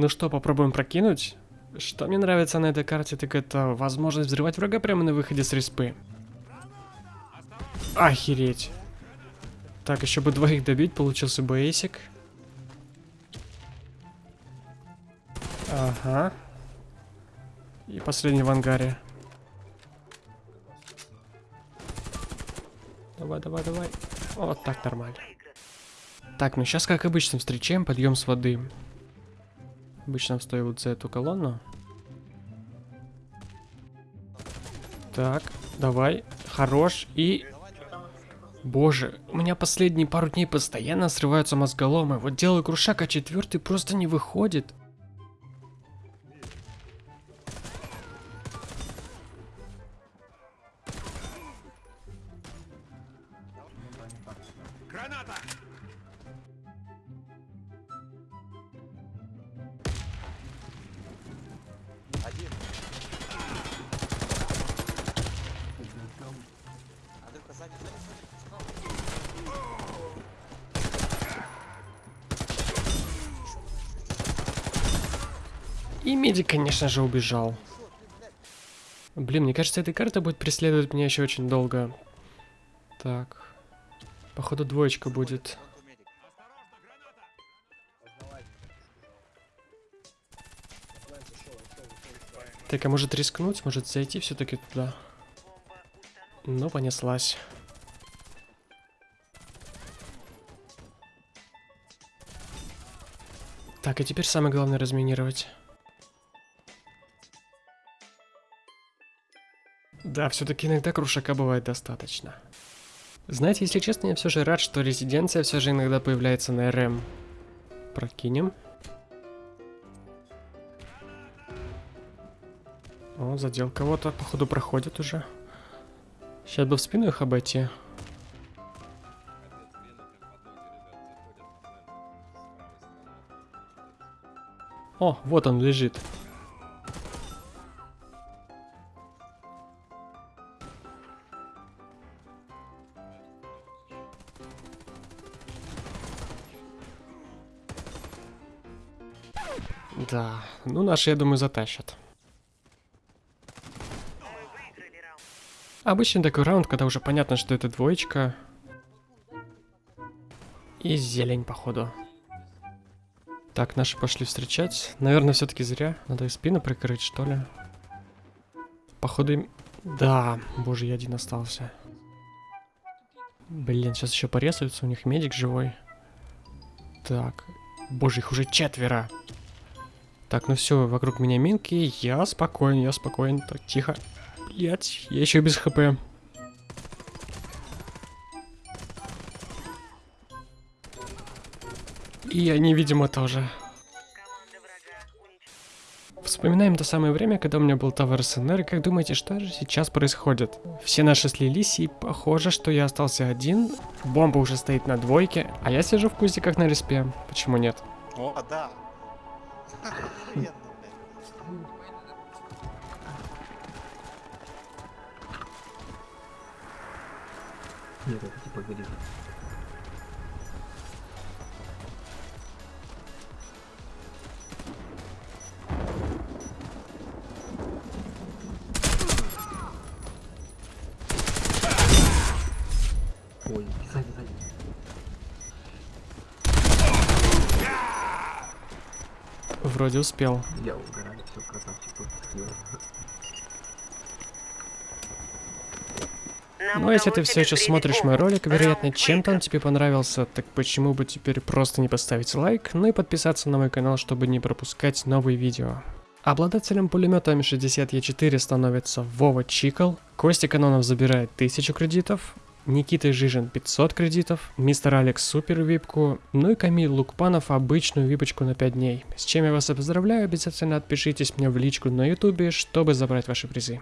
Ну что, попробуем прокинуть? Что мне нравится на этой карте, так это возможность взрывать врага прямо на выходе с респы. Охереть. Так, еще бы двоих добить, получился бы эйсик. Ага. И последний в ангаре. Давай, давай, давай. Вот так нормально. Так, ну сейчас, как обычно, встречаем подъем с воды. Обычно стою вот за эту колонну. Так, давай. Хорош. И... Боже, у меня последние пару дней постоянно срываются мозголомы. Вот делаю крушак, а четвертый просто не выходит. Граната! И медик, конечно же, убежал. Блин, мне кажется, эта карта будет преследовать меня еще очень долго. Так. Походу двоечка будет. Так, а может рискнуть? Может зайти все-таки туда? Ну, понеслась. Так, и теперь самое главное разминировать. Да, все-таки иногда крушака бывает достаточно. Знаете, если честно, я все же рад, что резиденция все же иногда появляется на РМ. Прокинем. О, задел кого-то, походу проходит уже. Сейчас бы в спину их обойти. О, вот он лежит. Да, ну наши, я думаю, затащат. Обычный такой раунд, когда уже понятно, что это двоечка. И зелень, походу. Так, наши пошли встречать. Наверное, все-таки зря. Надо и спину прикрыть, что ли. Походу им... Да, боже, я один остался. Блин, сейчас еще порезаются, у них медик живой. Так, боже, их уже четверо. Так, ну все, вокруг меня минки, я спокоен, я спокоен. Так, тихо. Блять, я еще без хп. И они, видимо, тоже. Вспоминаем то самое время, когда у меня был Тавер СНР, как думаете, что же сейчас происходит? Все наши слились, и похоже, что я остался один, бомба уже стоит на двойке, а я сижу в кустиках на респе. Почему нет? О, да. Охуенно, блядь. Нет, это типа горит. Ой, сзади, сзади. Вроде успел. Я угораю, все, красавчик. Ну, если ты все еще смотришь мой ролик, вероятно, чем-то он тебе понравился, так почему бы теперь просто не поставить лайк, ну и подписаться на мой канал, чтобы не пропускать новые видео. Обладателем пулемета М60Е4 становится Вова Чикл, Костя Канонов забирает 1000 кредитов, Никита Жижин 500 кредитов, Мистер Алекс супер випку, ну и Камиль Лукпанов обычную випочку на 5 дней. С чем я вас и поздравляю, обязательно отпишитесь мне в личку на ютубе, чтобы забрать ваши призы.